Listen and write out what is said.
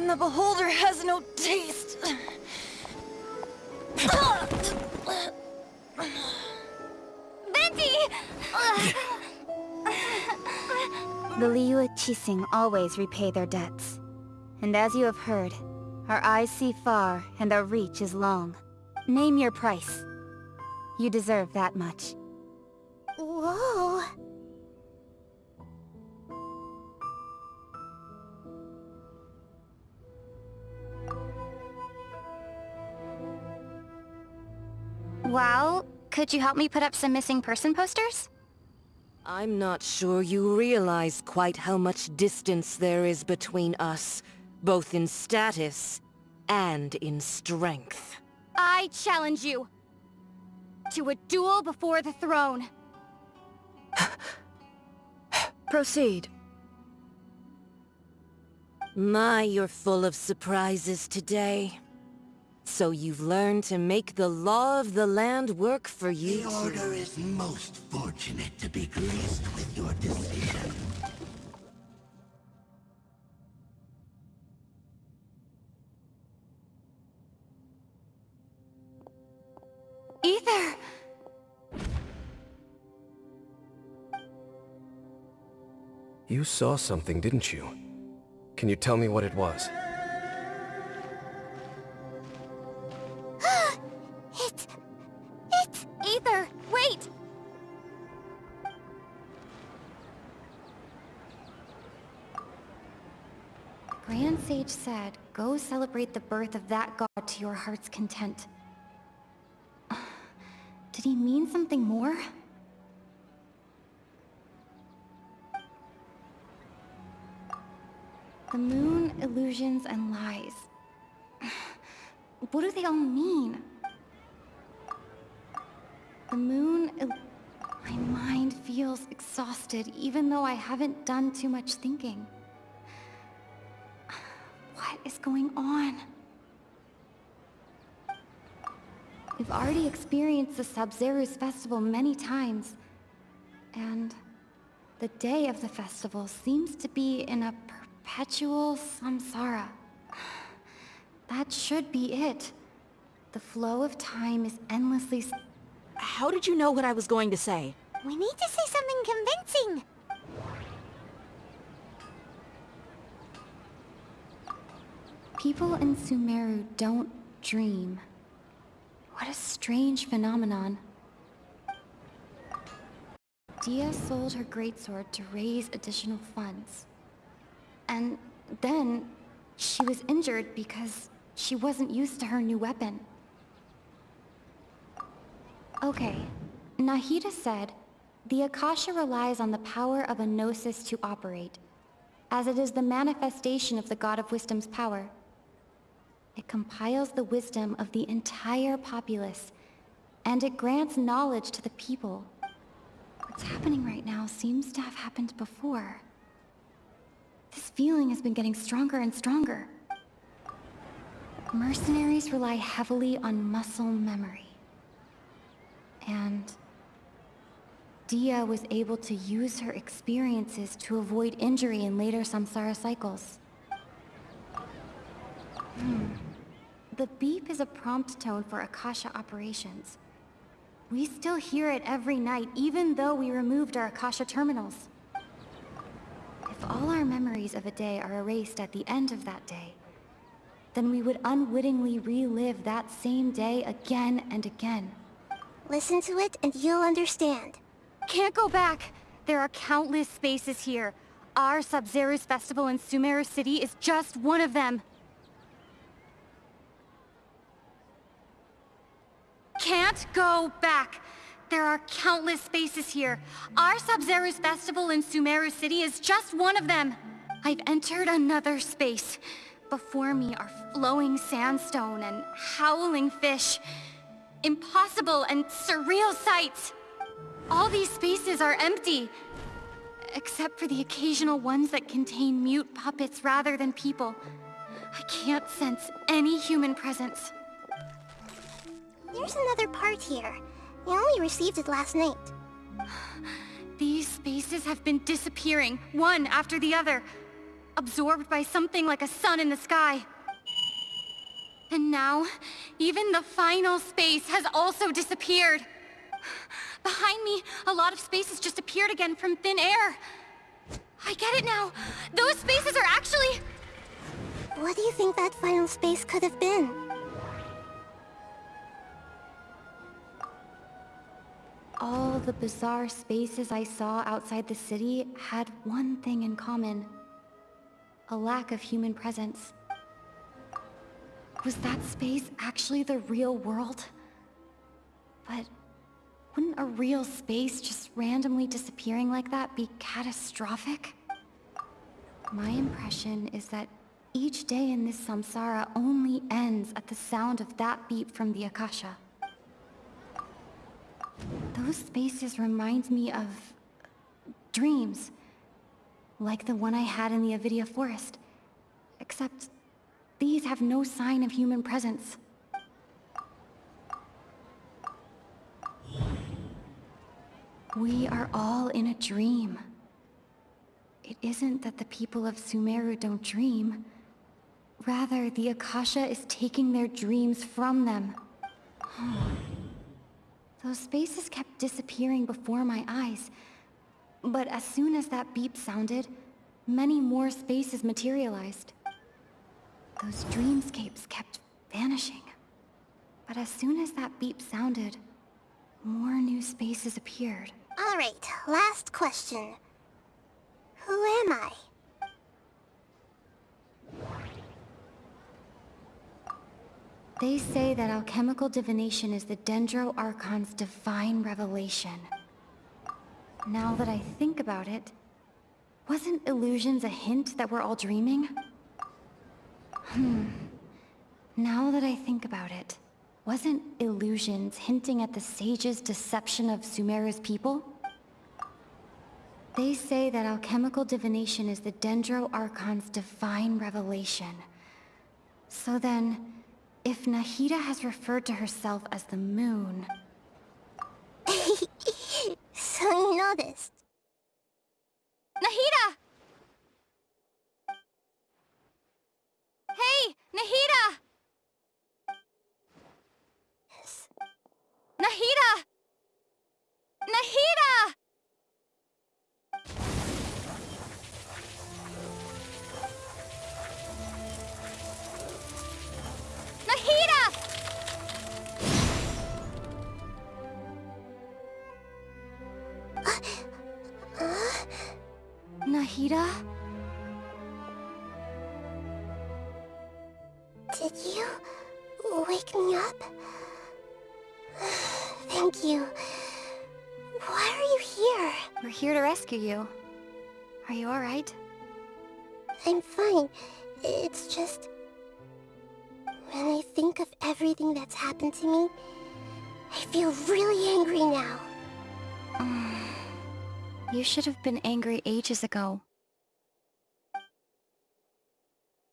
and the beholder has no taste. Venti! The Liyue Qixing always repay their debts. And as you have heard, our eyes see far and our reach is long. Name your price. You deserve that much. Whoa. Well, could you help me put up some missing person posters? I'm not sure you realize quite how much distance there is between us, both in status and in strength. I challenge you to a duel before the throne. Proceed. My, you're full of surprises today. So you've learned to make the law of the land work for you The Order is most fortunate to be graced with your decision. Aether! You saw something, didn't you? Can you tell me what it was? Sage said, go celebrate the birth of that god to your heart's content. Did he mean something more? The moon, illusions, and lies. What do they all mean? The moon... My mind feels exhausted, even though I haven't done too much thinking. Is going on? We've already experienced the Sabzeruz festival many times. And the day of the festival seems to be in a perpetual samsara. That should be it. The flow of time is endlessly... How did you know what I was going to say? We need to say something convincing! People in Sumeru don't dream. What a strange phenomenon. Dehya sold her greatsword to raise additional funds. And then, she was injured because she wasn't used to her new weapon. Okay, Nahida said, the Akasha relies on the power of a gnosis to operate, as it is the manifestation of the God of Wisdom's power. It compiles the wisdom of the entire populace, and it grants knowledge to the people. What's happening right now seems to have happened before. This feeling has been getting stronger and stronger. Mercenaries rely heavily on muscle memory. And Dehya was able to use her experiences to avoid injury in later samsara cycles. Hmm. The beep is a prompt tone for Akasha operations. We still hear it every night, even though we removed our Akasha terminals. If all our memories of a day are erased at the end of that day, then we would unwittingly relive that same day again and again. Listen to it and you'll understand. Can't go back! There are countless spaces here. Our Sabzeruz festival in Sumeru City is just one of them. Can't go back! There are countless spaces here. Our Sabzeruz festival in Sumeru City is just one of them. I've entered another space. Before me are flowing sandstone and howling fish. Impossible and surreal sights. All these spaces are empty. Except for the occasional ones that contain mute puppets rather than people. I can't sense any human presence. There's another part here. I only received it last night. These spaces have been disappearing, one after the other. absorbed by something like a sun in the sky. And now, even the final space has also disappeared. Behind me, a lot of spaces just appeared again from thin air. I get it now. Those spaces are actually... What do you think that final space could have been? All the bizarre spaces I saw outside the city had one thing in common. A lack of human presence. Was that space actually the real world? But wouldn't a real space just randomly disappearing like that be catastrophic? My impression is that each day in this samsara only ends at the sound of that beep from the Akasha. Those spaces remind me of... dreams. Like the one I had in the Avidya Forest. Except, these have no sign of human presence. We are all in a dream. It isn't that the people of Sumeru don't dream. Rather, the Akasha is taking their dreams from them. Those spaces kept disappearing before my eyes. But as soon as that beep sounded, many more spaces materialized. Those dreamscapes kept vanishing. But as soon as that beep sounded, more new spaces appeared. Alright, last question. Who am I? They say that alchemical divination is the Dendro Archon's divine revelation. Now that I think about it, wasn't illusions a hint that we're all dreaming? Hmm. Now that I think about it, wasn't illusions hinting at the sage's deception of Sumeru's people? They say that alchemical divination is the Dendro Archon's divine revelation. So then, if Nahida has referred to herself as the moon... so you noticed. Nahida! Did you wake me up? Thank you. Why are you here? We're here to rescue you. Are you alright? I'm fine. It's just... When I think of everything that's happened to me, I feel really angry now. You should have been angry ages ago.